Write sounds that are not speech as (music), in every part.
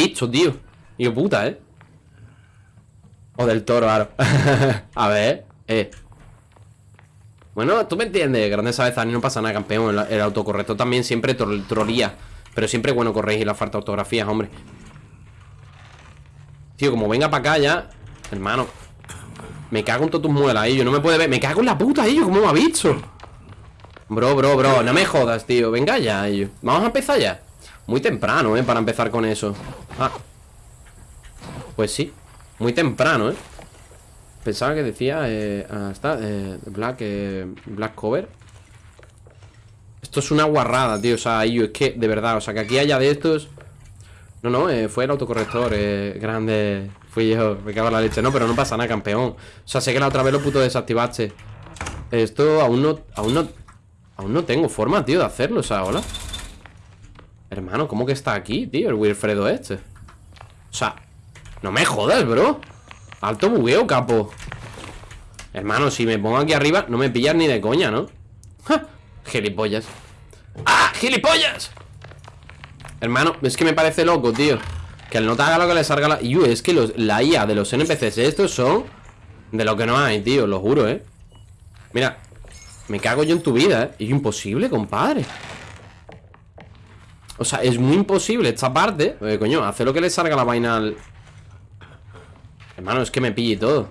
visto, tío? Hijo puta, ¿eh? O del toro, claro. (laughs) A ver, eh. Bueno, tú me entiendes Grandes ni no pasa nada, campeón el, autocorrector también siempre trolía. Pero siempre bueno corregir la falta de ortografías, hombre. Tío, como venga para acá ya Hermano Me cago en todas tus muelas, ellos No me puede ver Me cago en la puta, ellos ¿Cómo me ha visto? Bro, bro, bro No me jodas, tío. Venga ya, ellos Vamos a empezar ya Muy temprano, eh Para empezar con eso. Ah. Pues sí. Muy temprano, ¿eh? Pensaba que decía eh, ah, eh, Black, eh, Black Cover. Esto es una guarrada, tío. O sea, yo es que, de verdad O sea, que aquí haya de estos. No, no, eh, fue el autocorrector eh, Grande. Fui yo, me cago en la leche. No, pero no pasa nada, campeón. O sea, sé que la otra vez lo puto desactivaste. Esto aún no, aún no Aún no tengo forma, tío, de hacerlo O sea, hola Hermano, ¿cómo que está aquí, tío? El Wilfredo este O sea, no me jodas, bro Alto bugueo, capo Hermano, si me pongo aquí arriba No me pillas ni de coña, ¿no? ¡Ja! Gilipollas ¡Ah! ¡Gilipollas! Hermano, es que me parece loco, tío Que el no te haga lo que le salga la... Y es que los, la IA de los NPCs estos son De lo que no hay, tío, lo juro, ¿eh? Mira Me cago yo en tu vida, ¿eh? Es imposible, compadre O sea, es muy imposible esta parte Coño, hace lo que le salga la vaina al... Hermano, es que me pille todo.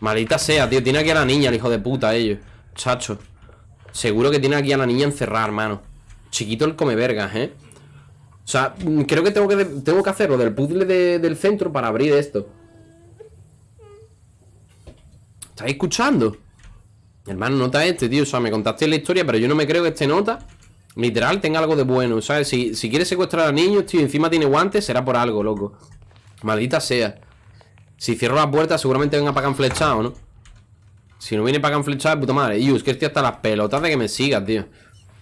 Maldita sea, tío Tiene aquí a la niña, el hijo de puta, ellos. Chacho. Seguro que tiene aquí a la niña encerrada, hermano. Chiquito el come vergas, ¿eh? O sea, mm, creo que tengo que, tengo que hacerlo del puzzle del centro para abrir esto. ¿Estáis escuchando? Hermano, nota este, tío. O sea, me contaste la historia, pero yo no me creo que este nota Literal tenga algo de bueno ¿Sabes? Si, si quiere secuestrar a niños, tío Encima tiene guantes, será por algo, loco. Maldita sea. Si cierro la puerta seguramente venga para acá flechado, ¿no? Si no viene para acá flechado, puta madre. Y es que estoy hasta las pelotas de que me siga, tío.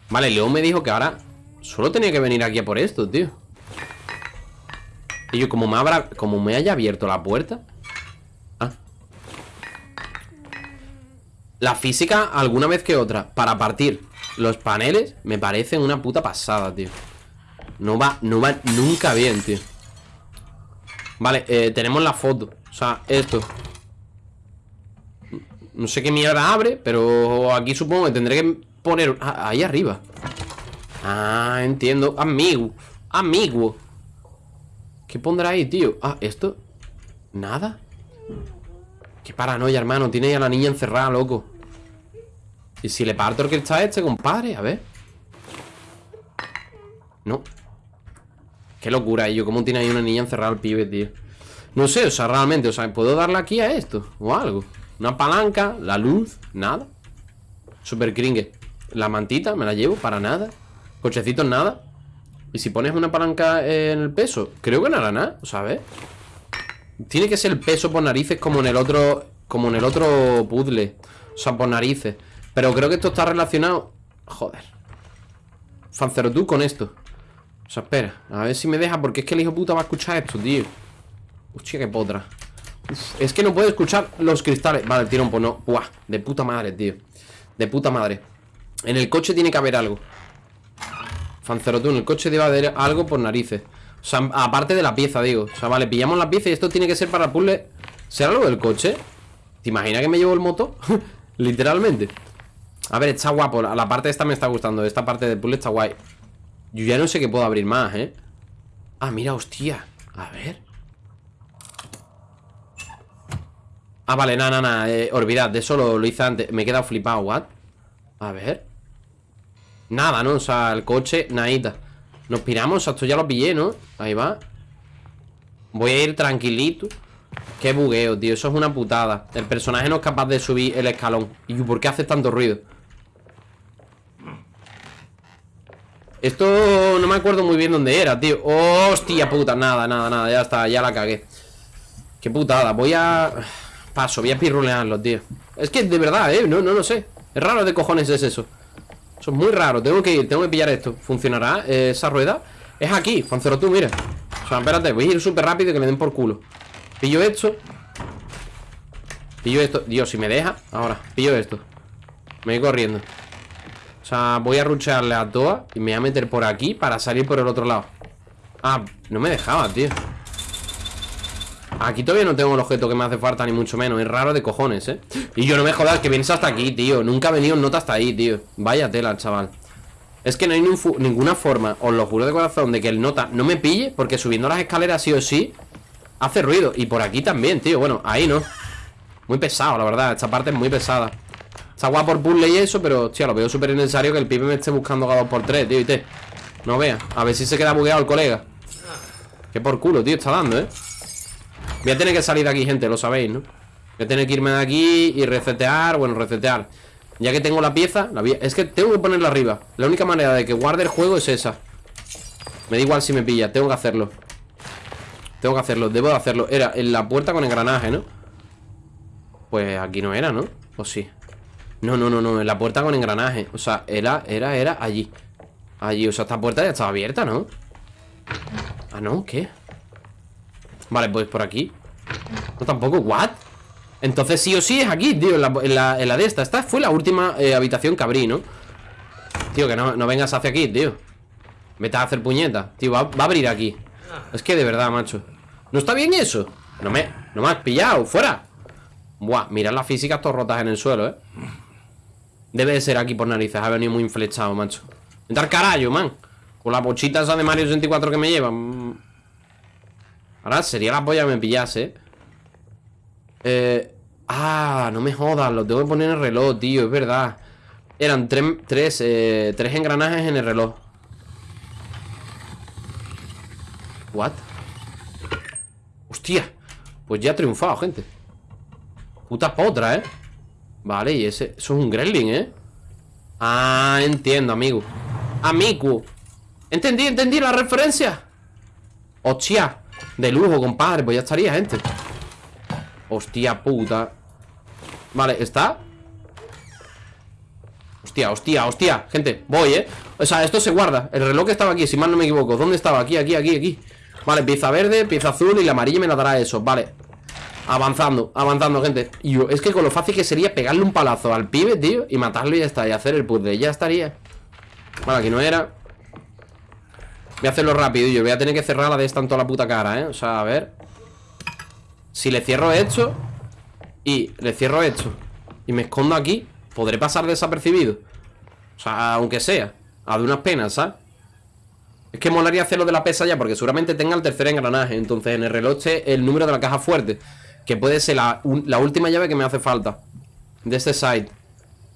Vale, León me dijo que ahora Solo tenía que venir aquí a por esto, tío. Y yo, como me abra Como me haya abierto la puerta Ah. La física, alguna vez que otra Para partir los paneles Me parece una puta pasada, tío. No va, no va nunca bien, tío. Vale, eh, tenemos la foto. O sea, esto. No sé qué mierda abre Pero aquí supongo que tendré que poner ah, Ahí arriba. Ah, entiendo. Amigo Amigo. ¿Qué pondrá ahí, tío? Ah, ¿esto? ¿Nada? Qué paranoia, hermano. Tiene a la niña encerrada, loco ¿Y si le parto el que está este, compadre? A ver. No. Qué locura, yo ¿Cómo tiene ahí una niña encerrada al pibe, tío? No sé, o sea, realmente, o sea, ¿puedo darle aquí a esto? O algo Una palanca, la luz, nada Super cringe La mantita, me la llevo, para nada Cochecitos, nada ¿Y si pones una palanca en el peso? Creo que no hará nada, o a ver Tiene que ser el peso por narices como en el otro Como en el otro puzzle. O sea, por narices Pero creo que esto está relacionado Joder. Fancero tú con esto. O sea, espera, a ver si me deja Porque es que el hijo puta va a escuchar esto, tío. Hostia, qué potra. Es que no puedo escuchar los cristales. Vale, tirón, pues no Buah, de puta madre, tío. De puta madre. En el coche tiene que haber algo. Fancerotún, en el coche debe haber algo por narices. O sea, aparte de la pieza, digo. O sea, vale, pillamos la pieza y esto tiene que ser para el puzzle. ¿Será algo del coche? ¿Te imaginas que me llevo el moto? (laughs) Literalmente A ver, está guapo. La parte esta me está gustando. Esta parte del puzzle está guay. Yo ya no sé qué puedo abrir más, ¿eh? Ah, mira, hostia. A ver. Ah, vale, nada, nada, eh, olvidad, de eso lo, hice antes. Me he quedado flipado, ¿what? A ver. Nada, ¿no? O sea, el coche, nadita. Nos piramos, esto ya lo pillé, ¿no? Ahí va. Voy a ir tranquilito. Qué bugueo, tío, eso es una putada. El personaje no es capaz de subir el escalón. ¿Y por qué hace tanto ruido? Esto no me acuerdo muy bien dónde era, tío. Hostia puta, nada, nada, nada Ya está, ya la cagué. Qué putada, voy a... Paso, voy a pirrulearlo, tío. Es que de verdad, eh, no, no lo sé. Es raro de cojones es eso. Eso es muy raro, tengo que ir, tengo que pillar esto. ¿Funcionará eh, esa rueda? Es aquí, Fancero tú, mira. O sea, espérate, voy a ir súper rápido y que me den por culo. Pillo esto. Pillo esto, Dios, si me deja Ahora, pillo esto. Me voy corriendo sea, voy a ruchearle a todas Y me voy a meter por aquí para salir por el otro lado. Ah, no me dejaba, tío. Aquí todavía no tengo el objeto que me hace falta Ni mucho menos, es raro de cojones, eh Y yo no me jodas que vienes hasta aquí, tío. Nunca ha venido nota hasta ahí, tío. Vaya tela, chaval. Es que no hay ninguna forma, os lo juro de corazón De que el nota no me pille Porque subiendo las escaleras sí o sí Hace ruido, y por aquí también, tío. Bueno, ahí no. Muy pesado, la verdad, esta parte es muy pesada Está guapo por puzzle y eso, pero, hostia, lo veo súper necesario Que el pibe me esté buscando cada dos por tres, tío, y te No vea, a ver si se queda bugueado el colega Que por culo, tío, está dando, eh Voy a tener que salir de aquí, gente, lo sabéis, ¿no? Voy a tener que irme de aquí y resetear Bueno, resetear Ya que tengo la pieza, la es que tengo que ponerla arriba La única manera de que guarde el juego es esa Me da igual si me pilla, tengo que hacerlo Tengo que hacerlo, debo de hacerlo Era en la puerta con engranaje, ¿no? Pues aquí no era, ¿no? ¿O sí? No, no, no, no, en la puerta con engranaje O sea, era, era, era allí Allí, o sea, esta puerta ya estaba abierta, ¿no? Ah, no, ¿qué? Vale, pues por aquí No, tampoco, ¿what? Entonces sí o sí es aquí, tío, en la, de esta Esta fue la última eh, habitación que abrí, ¿no? Tío, que no, vengas hacia aquí, tío Vete a hacer puñeta Tío, va, a abrir aquí Es que de verdad, macho ¿No está bien eso? No me, no me has pillado, fuera Buah, mirad las físicas todas rotas en el suelo, ¿eh? Debe de ser aquí por narices Ha venido muy inflechado, macho. Entrar carajo, man. Con la pochita esa de Mario 64 que me llevan Ahora sería la polla que me pillase. Eh... Ah, no me jodas, lo tengo que poner en el reloj, tío, es verdad. Eran tres, eh, tres engranajes en el reloj. What? Hostia Pues ya ha triunfado, gente. Puta potra, ¿eh? Vale, y ese... Eso es un gremlin, ¿eh? Ah, entiendo, amigo. Amigo. Entendí, entendí la referencia. Hostia de lujo, compadre, pues ya estaría, gente. Hostia puta. Vale, ¿está? Hostia, hostia, hostia. Gente, voy, ¿eh? O sea, esto se guarda. El reloj estaba aquí, si mal no me equivoco. ¿Dónde estaba? Aquí, aquí, aquí, aquí. Vale, pieza verde, pieza azul y la amarilla me la dará eso. Vale Avanzando, avanzando, gente. Y yo, Es que con lo fácil que sería pegarle un palazo al pibe, tío Y matarlo y ya está Y hacer el puzzle, ya estaría. Vale, aquí no era. Voy a hacerlo rápido yo Voy a tener que cerrar la de esta en toda la puta cara, ¿eh? O sea, a ver. Si le cierro esto Y le cierro esto Y me escondo aquí Podré pasar desapercibido O sea, aunque sea A de unas penas, ¿sabes? Es que molaría hacerlo de la pesa ya Porque seguramente tenga el tercer engranaje Entonces en el reloj el número de la caja fuerte Que puede ser la, última llave que me hace falta De este side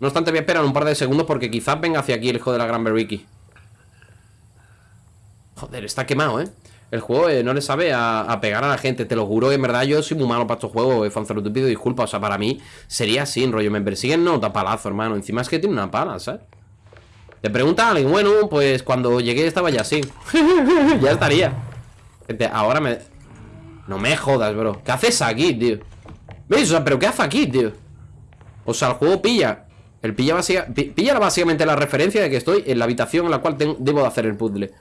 No obstante voy a esperar un par de segundos Porque quizás venga hacia aquí el hijo de la Gran Ricky Joder, está quemado, ¿eh? El juego eh, no le sabe a, pegar a la gente. Te lo juro en verdad yo soy muy malo para estos juegos eh, Fanzaro, te pido disculpas. O sea, para mí sería así, rollo. Me persiguen, no, palazo, hermano. Encima es que tiene una pala, ¿sabes? Te pregunta a alguien, bueno, pues cuando llegué estaba ya así. (laughs) Ya estaría. Gente, ahora me... No me jodas, bro ¿Qué haces aquí, tío? ¿Veis? O sea, ¿pero qué hace aquí, tío? O sea, el juego pilla El pilla, básicamente, pilla básicamente la referencia de que estoy en la habitación en la cual debo de hacer el puzzle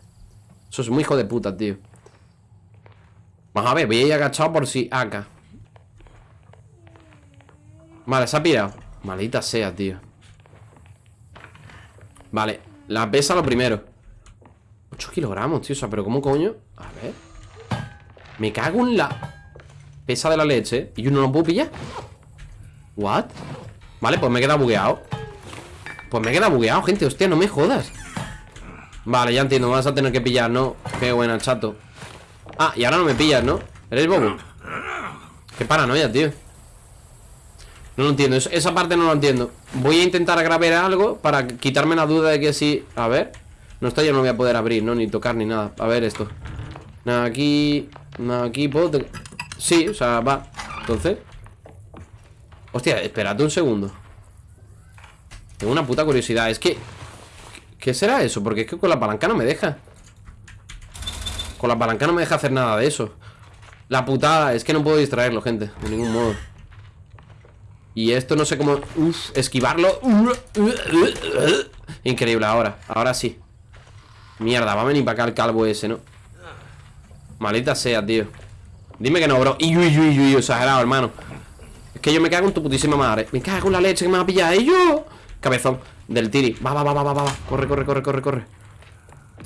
eso es muy hijo de puta, tío Vamos a ver, voy a ir agachado por si acá Vale, se ha pirado Maldita sea, tío Vale, la pesa lo primero 8 kilogramos, tío, o sea, pero ¿cómo coño? A ver Me cago en la Pesa de la leche ¿Y yo no lo puedo pillar? ¿What? Vale, pues me he quedado bugueado Pues me he quedado bugueado, gente Hostia, no me jodas Vale, ya entiendo, vas a tener que pillar, ¿no? Qué buena, chato Ah, y ahora no me pillas, ¿no? ¿Eres bobo? Qué paranoia, tío No lo entiendo, esa parte no lo entiendo Voy a intentar grabar algo Para quitarme la duda de que si... A ver No, esto ya no voy a poder abrir, ¿no? Ni tocar ni nada A ver esto aquí... Aquí, ¿puedo...? Sí, o sea, va. Entonces. Hostia, espérate un segundo. Tengo una puta curiosidad Es que ¿Qué será eso? Porque es que con la palanca no me deja. Con la palanca no me deja hacer nada de eso. La putada, es que no puedo distraerlo, gente De ningún modo. Y esto no sé cómo... Uf, esquivarlo. Increíble, ahora, ahora sí. Mierda, va a venir para acá el calvo ese, ¿no? Malita sea, tío Dime que no, bro Y uy, uy, uy, exagerado, hermano Es que yo me cago en tu putísima madre Me cago en la leche que me va a pillar ¿Y yo? Cabezón del tiri. Va, va, va, va, va, va. Corre, corre, corre, corre, corre.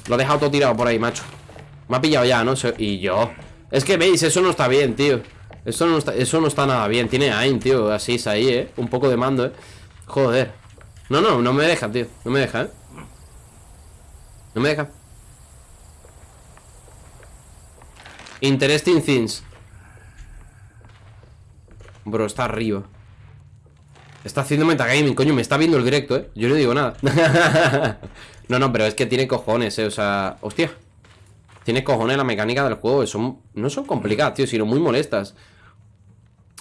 Lo he dejado todo tirado por ahí, macho. Me ha pillado ya, ¿no? Y yo Es que veis, eso no está bien, tío Eso no está, eso no está nada bien Tiene AIM, tío, así es ahí, ¿eh? Un poco de mando, ¿eh? Joder No, no, no me deja, tío No me deja, ¿eh? No me deja Interesting things Bro, está arriba Está haciendo metagaming, coño, me está viendo el directo, ¿eh? Yo no digo nada (laughs) No, no, pero es que tiene cojones, ¿eh? O sea, hostia Tiene cojones la mecánica del juego son, No son complicadas, tío, sino muy molestas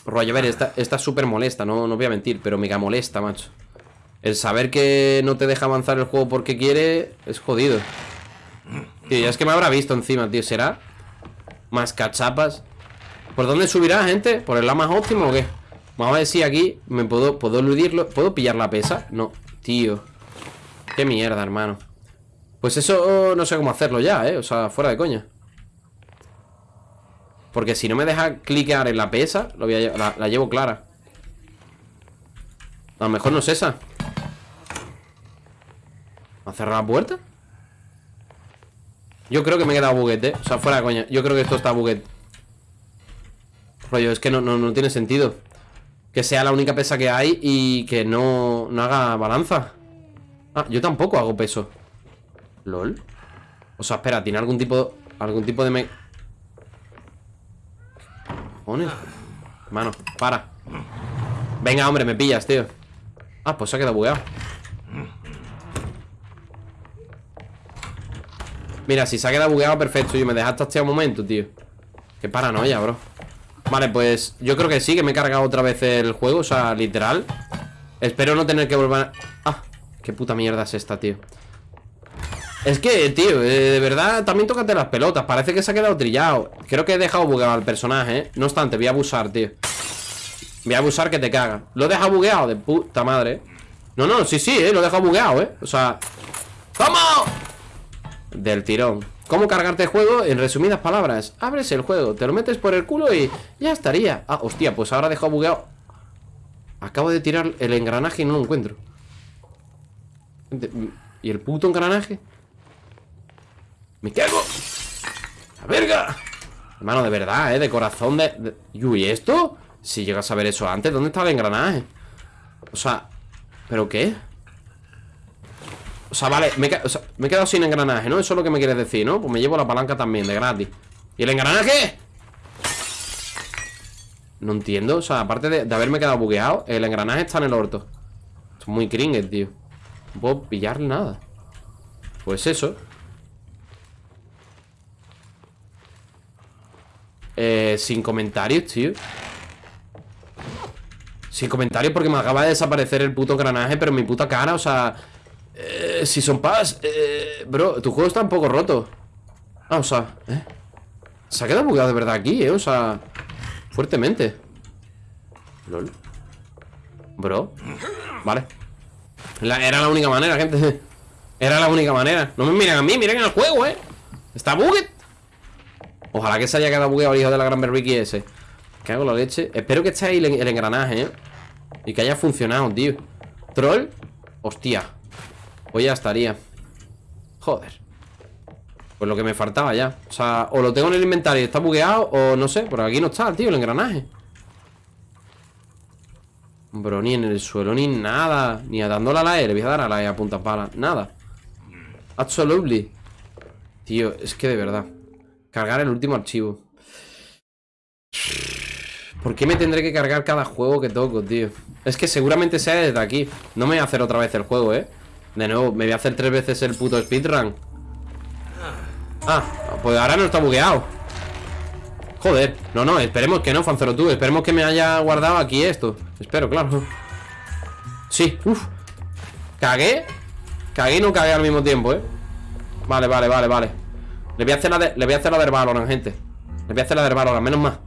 Rollo, a ver, esta, es súper molesta, no, no voy a mentir Pero mega molesta, macho El saber que no te deja avanzar el juego porque quiere Es jodido Tío, ya es que me habrá visto encima, tío ¿Será? Más cachapas ¿Por dónde subirá, gente? ¿Por el lado más óptimo o qué? Vamos a si aquí me puedo, puedo eludirlo ¿Puedo pillar la pesa? No, tío Qué mierda, hermano Pues eso no sé cómo hacerlo ya, ¿eh? O sea, fuera de coña Porque si no me deja cliquear en la pesa lo voy a, la, la llevo clara A lo mejor no es esa ¿Ha cerrado la puerta? Yo creo que me he quedado buguete O sea, fuera de coña Yo creo que esto está buguete Rollo, es que no, no, no tiene sentido que sea la única pesa que hay y que no, no haga balanza. Ah, yo tampoco hago peso. ¿Lol? O sea, espera, ¿tiene algún tipo algún tipo de me... ¿Cojones? Mano, para Venga, hombre, me pillas, tío Ah, pues se ha quedado bugueado Mira, si se ha quedado bugueado, perfecto. Yo me dejaste hasta un momento, tío. Qué paranoia, bro. Vale, pues yo creo que sí, que me he cargado otra vez el juego O sea, literal. Espero no tener que volver a... Ah, qué puta mierda es esta, tío. Es que, tío, eh, de verdad También tócate las pelotas, parece que se ha quedado trillado. Creo que he dejado bugueado al personaje, ¿eh? No obstante, voy a abusar, tío. Voy a abusar que te caga Lo he dejado bugueado, de puta madre No, no, sí, sí, ¿eh? Lo he dejado bugueado, ¿eh? O sea... ¿Cómo? Del tirón ¿Cómo cargarte el juego? En resumidas palabras Abres el juego, te lo metes por el culo y ya estaría Ah, hostia, pues ahora dejo bugueado Acabo de tirar el engranaje y no lo encuentro ¿Y el puto engranaje? ¡Me cago! ¡La verga! Hermano, de verdad, ¿eh? De corazón de... ¿Y esto? Si llegas a ver eso antes, ¿dónde está el engranaje? O sea... ¿Pero qué? O sea, vale, me, he quedado sin engranaje, ¿no? Eso es lo que me quieres decir, ¿no? Pues me llevo la palanca también, de gratis ¿Y el engranaje? No entiendo, o sea, aparte de, haberme quedado bugueado El engranaje está en el orto Es muy cringe, tío No puedo pillar nada Pues eso Eh, sin comentarios, tío Sin comentarios porque me acaba de desaparecer el puto engranaje Pero mi puta cara, o sea eh, si son paz, eh, bro, tu juego está un poco roto. Ah, o sea, ¿eh? Se ha quedado bugueado de verdad aquí, eh, o sea, fuertemente. LOL. Bro. Vale. era la única manera, gente. Era la única manera. No me miren a mí, miren al juego, eh. Está buguet. Ojalá que se haya quedado bugueado el hijo de la gran Ricky ese. ¿Qué hago la leche? Espero que esté ahí el, el engranaje, eh. Y que haya funcionado, tío. Troll. Hostia. Pues ya estaría. Joder. Pues lo que me faltaba ya. O sea, o lo tengo en el inventario está bugueado O no sé, por aquí no está, tío, el engranaje. Bro, ni en el suelo, ni nada. Ni a dándole a la E, le voy a dar a la E a punta pala. Nada. Absolutely. Tío, es que de verdad. Cargar el último archivo. ¿Por qué me tendré que cargar cada juego que toco, tío? Es que seguramente sea desde aquí. No me voy a hacer otra vez el juego, ¿eh? De nuevo, me voy a hacer tres veces el puto speedrun. Ah, pues ahora no está bugueado. Joder, no, no, esperemos que no, Fanzero tú Esperemos que me haya guardado aquí esto. Espero, claro. Sí, uff Cagué Cagué y no cagué al mismo tiempo, eh Vale, vale, vale, vale. Le voy a hacer la de, le voy a hacer la de Valorant, gente. Le voy a hacer la de Valorant, menos más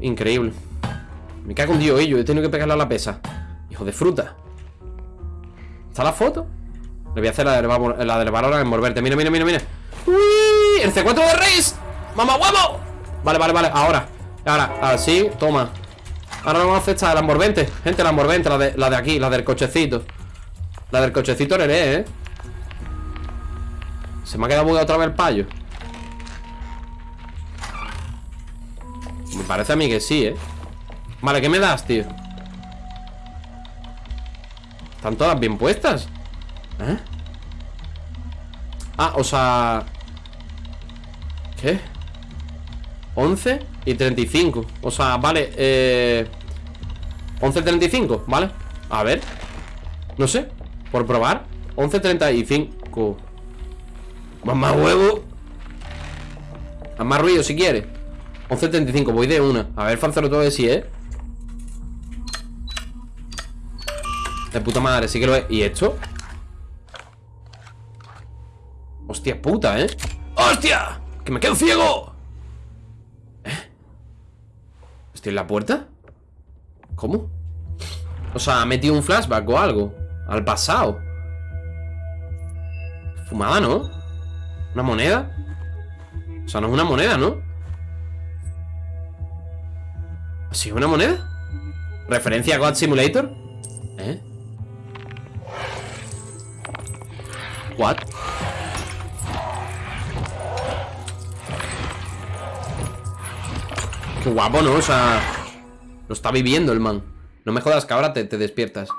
Increíble. Me cago en Dios, ello He tenido que pegarle a la pesa. Hijo de fruta la foto? Le voy a hacer la del, la del valor a envolverte Mira, mira, mira, mira ¡Uy! ¡El C4 de Reis! ¡Mamá huevo! Vale, vale, vale, ahora Ahora, así, toma Ahora vamos a hacer esta, la envolvente Gente, la envolvente, la de, la de aquí, la del cochecito La del cochecito Neré, ¿eh? Se me ha quedado bugado otra vez el payo Me parece a mí que sí, ¿eh? Vale, ¿qué me das, tío? Están todas bien puestas ¿Eh? Ah, o sea... ¿Qué? 11 y 35 O sea, vale eh... 11 35, ¿vale? A ver No sé, por probar 11 35 Más, más huevo Haz más ruido si quieres 11 35, voy de una A ver, Fancero todo de sí, ¿eh? De puta madre, sí que lo es ¿Y esto? Hostia puta, ¿eh? ¡Hostia! ¡Que me quedo ciego! ¿Eh? ¿Estoy en la puerta? ¿Cómo? O sea, ha metido un flashback o algo Al pasado Fumada, ¿no? ¿Una moneda? O sea, no es una moneda, ¿no? ¿Sí una moneda? ¿Referencia a God Simulator? ¿Eh? ¿What? Qué guapo, ¿no? O sea... Lo está viviendo el man No me jodas que ahora te, te despiertas